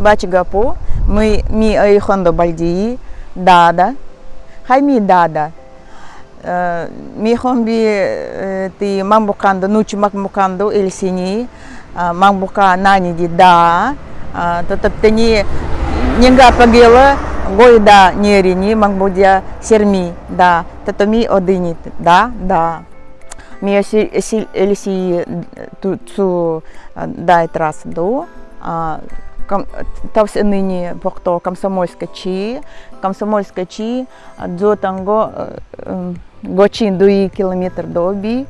бачигапу ми ми айхондо бальди дада. Хай ми дада. Ми хомби ти мамбукандо нучи мамбукандо элсини мамбука нани ди да tetap tani nyengga pagela goi da nyeri mangbudia sermi da tetami odini da da mi esi elisi tu tu дай трас до тавс ныне покто комсомольска чи комсомольска чи дзо танго гочин дуи километр до би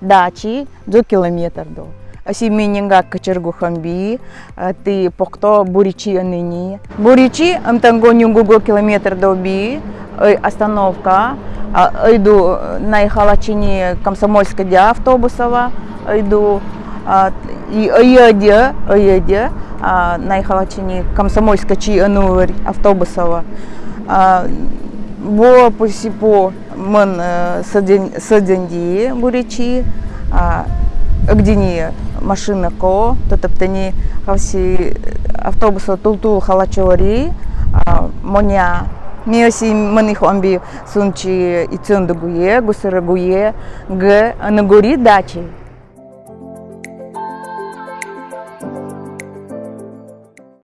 дачи дзо километр до. Аси менинга качергу хамби ты покто буричи ныне. Буричи амтанго нюнгуго километр до би остановка иду на халачине комсомольска автобусова иду и оеде оеде на халачине комсомольска чи анур автобусова бо посипо мен саденди буричи гдини машина ко тотоптани хавси автобуса тултул халачори моня Миоси маних амби сунчи и цундагуе, гусарагуе, г нагори дачи.